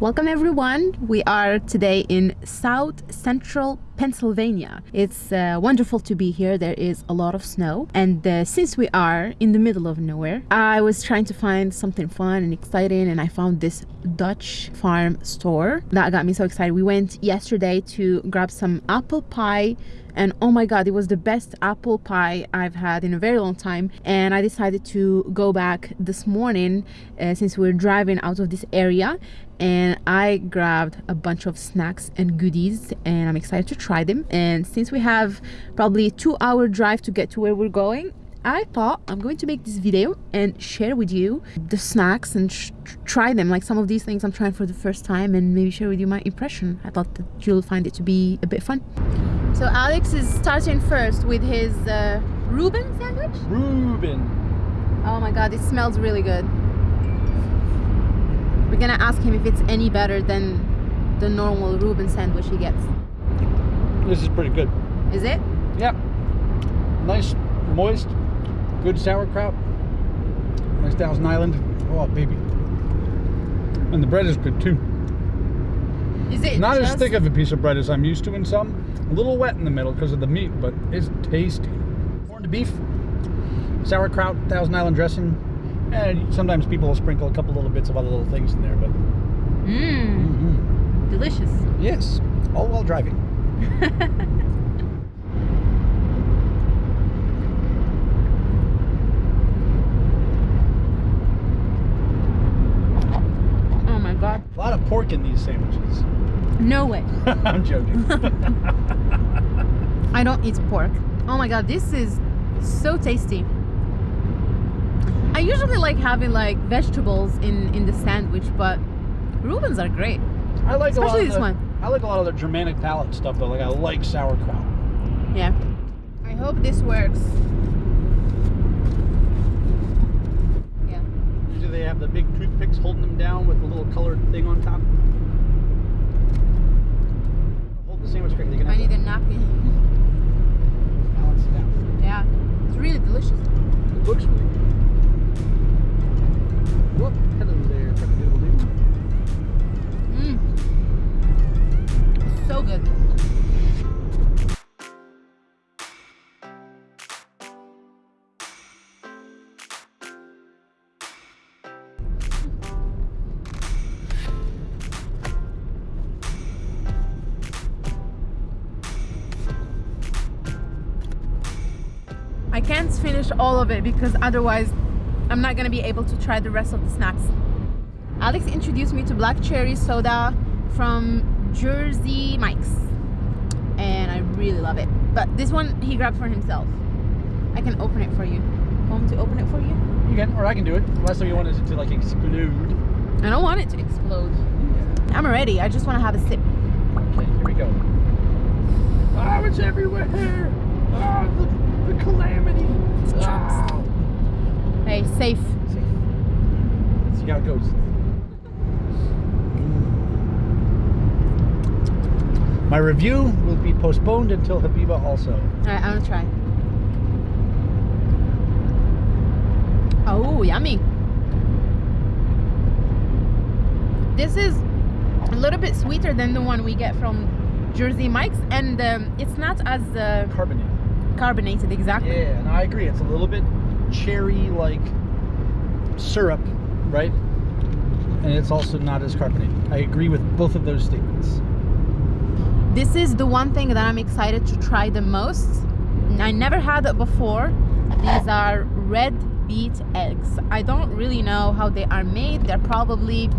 Welcome everyone. We are today in South Central Pennsylvania. It's uh, wonderful to be here. There is a lot of snow, and uh, since we are in the middle of nowhere, I was trying to find something fun and exciting, and I found this Dutch farm store that got me so excited. We went yesterday to grab some apple pie and oh my god it was the best apple pie I've had in a very long time and I decided to go back this morning uh, since we we're driving out of this area and I grabbed a bunch of snacks and goodies and I'm excited to try them. And since we have probably a two hour drive to get to where we're going I thought I'm going to make this video and share with you the snacks and try them. Like some of these things I'm trying for the first time and maybe share with you my impression. I thought that you'll find it to be a bit fun. So Alex is starting first with his uh, Reuben sandwich? Reuben. Oh my god it smells really good. We're gonna ask him if it's any better than the normal Reuben sandwich he gets. This is pretty good. Is it? Yeah. Nice, moist, good sauerkraut. Nice Thousand Island. Oh, baby. And the bread is good too. Is it Not as thick of a piece of bread as I'm used to in some. A little wet in the middle because of the meat, but it's tasty. Corned beef, sauerkraut, Thousand Island dressing, and sometimes people will sprinkle a couple little bits of other little things in there, but. Mmm. Mm -hmm. Delicious. Yes, all while driving. oh my god. A lot of pork in these sandwiches. No way. I'm joking. I don't eat pork. Oh my god, this is so tasty. I usually like having like vegetables in in the sandwich, but Reubens are great. I like especially this the, one. I like a lot of the Germanic palate stuff though. Like I like sauerkraut. Yeah. I hope this works. Yeah. Usually they have the big toothpicks holding them down with a little colored thing on top. Hold the sandwich correctly. I need a napkin. Balance it out. Yeah. It's really delicious. It looks really good. Whoop, So good. I can't finish all of it because otherwise I'm not gonna be able to try the rest of the snacks. Alex introduced me to black cherry soda from Jersey Mike's and I really love it. But this one he grabbed for himself. I can open it for you. Want to open it for you? You can, or I can do it. Unless you want it to like explode. I don't want it to explode. I'm ready. I just want to have a sip. Okay, here we go. Oh, it's everywhere. Oh, the, the calamity. Oh. Hey, safe. Safe. Let's see how it goes. My review will be postponed until Habiba also. Alright, I'm gonna try. Oh, yummy. This is a little bit sweeter than the one we get from Jersey Mike's and um, it's not as uh, carbonated. Carbonated, exactly. Yeah, and I agree. It's a little bit cherry like syrup, right? And it's also not as carbonated. I agree with both of those statements. This is the one thing that I'm excited to try the most. I never had it before. These are red beet eggs. I don't really know how they are made. They're probably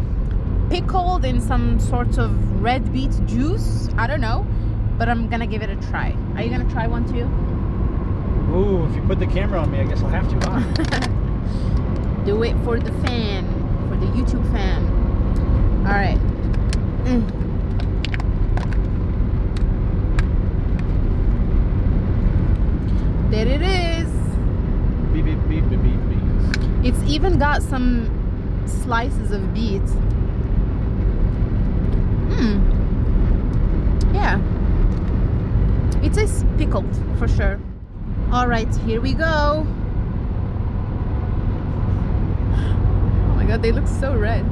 pickled in some sort of red beet juice. I don't know, but I'm gonna give it a try. Are you gonna try one too? Ooh, if you put the camera on me, I guess I'll have to, huh? Do it for the fan, for the YouTube fan. All right. Mm. There it is. Beep, beep, beep, beep, beep, beep. It's even got some slices of beet. Hmm. Yeah. It is pickled for sure. All right, here we go. Oh my god, they look so red.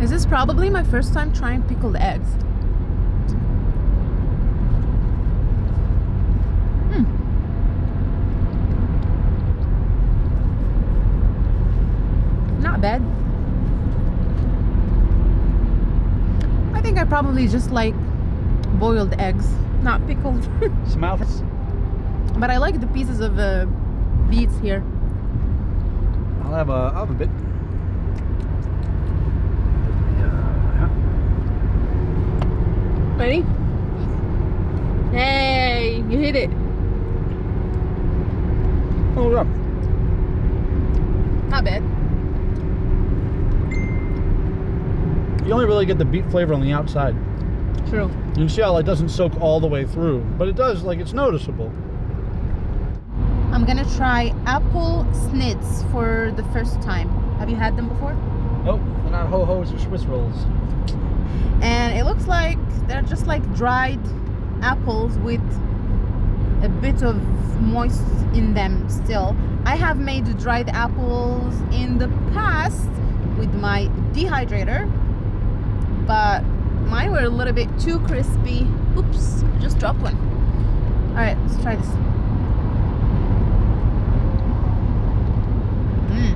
Is this is probably my first time trying pickled eggs. Hmm. Not bad. I think I probably just like boiled eggs, not pickled. For but I like the pieces of uh, beets here. I'll have a, I'll have a bit. Yeah. Ready? Hey, you hit it. Hold up. Not bad. You only really get the beet flavor on the outside. True. You can see how it doesn't soak all the way through, but it does, like, it's noticeable. I'm gonna try apple snits for the first time. Have you had them before? Nope, they're not ho-hos or Swiss rolls. And it looks like they're just like dried apples with a bit of moist in them still. I have made dried apples in the past with my dehydrator, but mine were a little bit too crispy. Oops, just dropped one. All right, let's try this. Mm.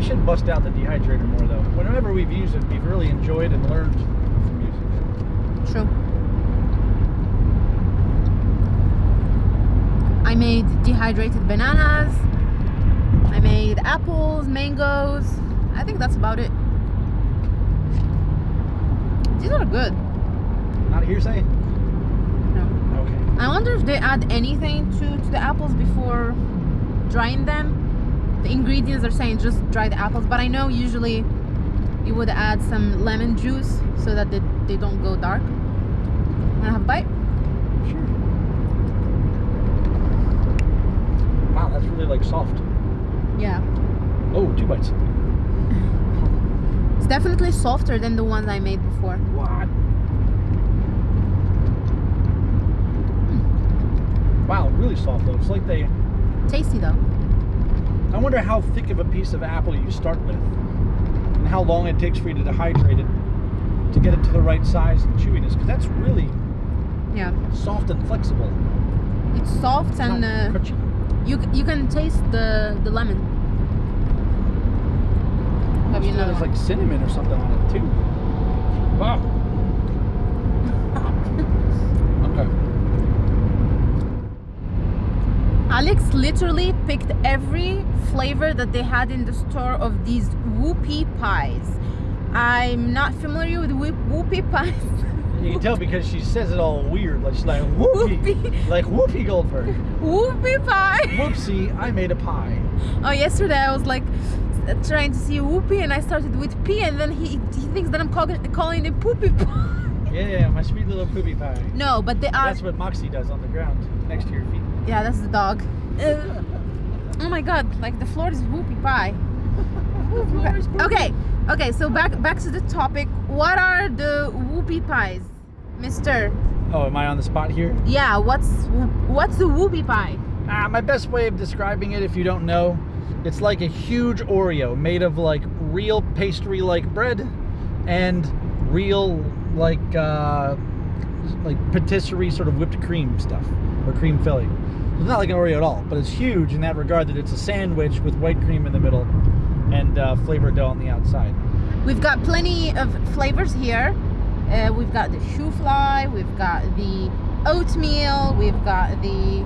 We should bust out the dehydrator more, though. Whenever we've used it, we've really enjoyed and learned from using it. True. I made dehydrated bananas. I made apples, mangoes. I think that's about it. These are good. Not a hearsay? No. Okay. I wonder if they add anything to, to the apples before drying them. The ingredients are saying just dry the apples, but I know usually you would add some lemon juice so that they, they don't go dark. Wanna have a bite? Sure. Wow, that's really, like, soft. Yeah. Oh, two bites. It's definitely softer than the ones I made before. What? Hmm. Wow, really soft though. It's like they. Tasty though. I wonder how thick of a piece of apple you start with, and how long it takes for you to dehydrate it to get it to the right size and chewiness. Because that's really Yeah. soft and flexible. It's soft It's and uh, crunchy. you you can taste the the lemon. Have you another There's like cinnamon or something on it too. Wow. Alex literally picked every flavor that they had in the store of these whoopie pies. I'm not familiar with whoop- whoopie pies. You can tell because she says it all weird, like she's like whoopee, Whoopie. like Whoopi Goldberg. whoopie pie. Whoopsie, I made a pie. Oh, yesterday I was like trying to see whoopie and I started with P and then he he thinks that I'm calling calling it poopy pie. Yeah, my sweet little poopy pie. No, but they are. That's what Moxie does on the ground next to your feet. Yeah, that's the dog. Uh, oh my god, like the floor is whoopie pie. Okay, okay, so back back to the topic. What are the whoopie pies, Mister? Oh, am I on the spot here? Yeah, what's what's the whoopie pie? Ah, my best way of describing it, if you don't know, it's like a huge Oreo made of like real pastry-like bread and real like uh, like patisserie sort of whipped cream stuff or cream filling. It's not like an Oreo at all, but it's huge in that regard that it's a sandwich with white cream in the middle and uh, flavored dough on the outside. We've got plenty of flavors here. Uh, we've got the shoofly, we've got the oatmeal, we've got the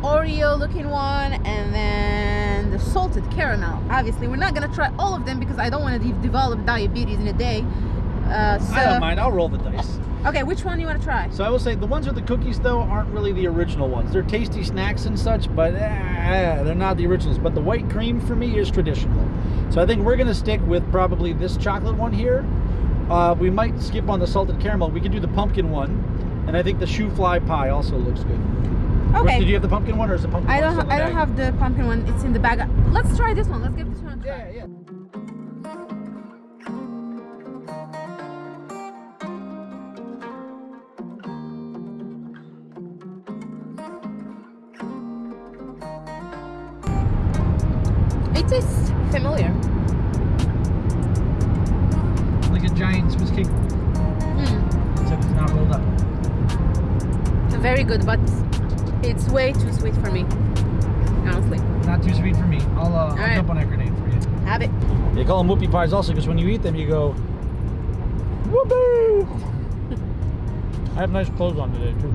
Oreo looking one, and then the salted caramel. Obviously, we're not gonna try all of them because I don't want to de- develop diabetes in a day. Uh, so, I don't mind. I'll roll the dice. Okay, which one do you want to try? So I will say the ones with the cookies though aren't really the original ones. They're tasty snacks and such, but eh, they're not the originals. But the white cream for me is traditional. So I think we're gonna stick with probably this chocolate one here. Uh, we might skip on the salted caramel. We could do the pumpkin one, and I think the shoofly pie also looks good. Okay. Did you have the pumpkin one or is the pumpkin I don't. I don't have the pumpkin one. It's in the bag. Let's try this one. Let's give this one It tastes familiar. Like a giant Swiss cake roll, Mm, except it's not rolled up. very good, but it's way too sweet for me. Honestly, Not too sweet for me. I'll, uh, I'll right. jump on that grenade for you. have it. They call them whoopie pies also because when you eat them, you go, whoopee! I have nice clothes on today, too.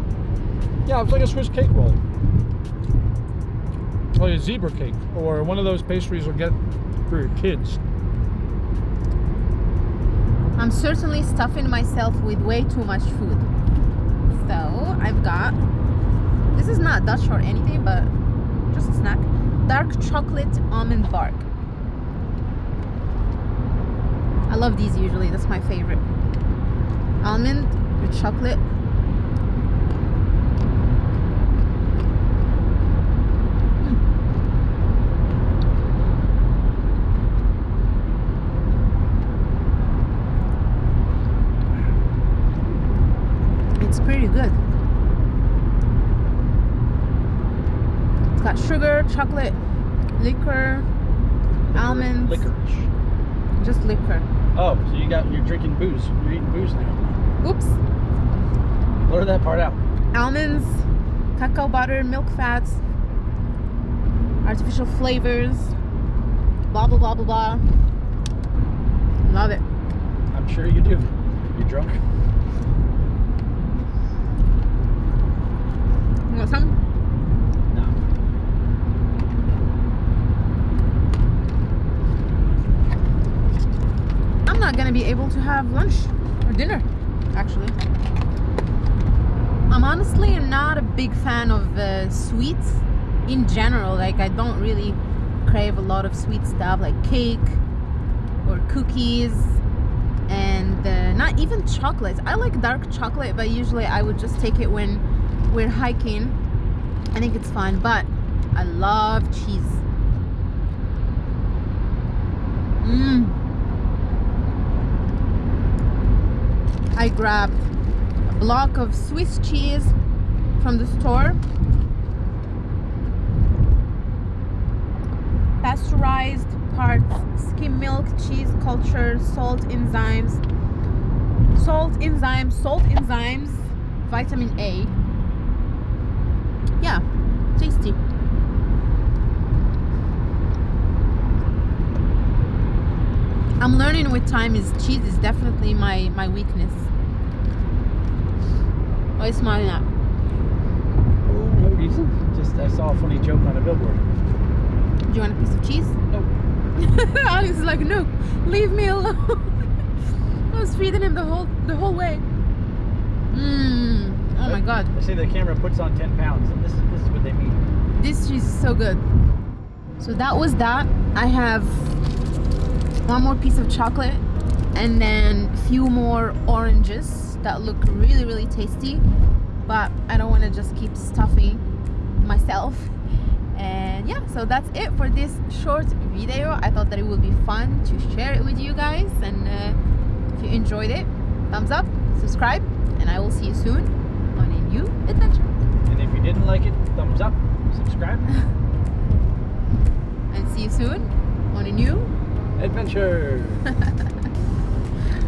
Yeah, it's like a Swiss cake roll. A zebra cake, or one of those pastries you'll get for your kids. I'm certainly stuffing myself with way too much food. So I've got this is not Dutch or anything, but just a snack. Dark chocolate almond bark. I love these usually. That's my favorite. Almond with chocolate. It's pretty good. It's got sugar, chocolate, liquor, almonds, Licorice. just liquor. Oh, so you got you're drinking booze. You're eating booze now. Oops. Blur that part out. Almonds, cacao butter, milk fats, artificial flavors, blah blah blah blah blah. Love it. I'm sure you do. You drunk? You want some? No. I'm not gonna be able to have lunch or dinner, actually. I'm honestly not a big fan of uh, sweets in general. Like, I don't really crave a lot of sweet stuff like cake or cookies and uh, not even chocolates. I like dark chocolate, but usually I would just take it when we're hiking. I think it's fun, but I love cheese. Mmm. I grabbed a block of Swiss cheese from the store. Pasteurized parts, skim milk, cheese culture, salt enzymes, salt enzymes, salt enzymes, vitamin A. Yeah, tasty. I'm learning with time is cheese is definitely my my weakness. Oh, Why are you smiling at? No reason. Just I saw a funny joke on a billboard. Do you want a piece of cheese? Nope. Alex is like, no, leave me alone. I was feeding him the whole the whole way. Mmm. Oh my god. They say the camera puts on 10 pounds, and this is this is what they mean. This cheese is so good. So that was that. I have one more piece of chocolate and then a few more oranges that look really really tasty but I don't want to just keep stuffing myself. And yeah so that's it for this short video. I thought that it would be fun to share it with you guys and uh, if you enjoyed it thumbs up subscribe and I will see you soon on a new adventure. And if you didn't like it, thumbs up, subscribe. and see you soon on a new adventure!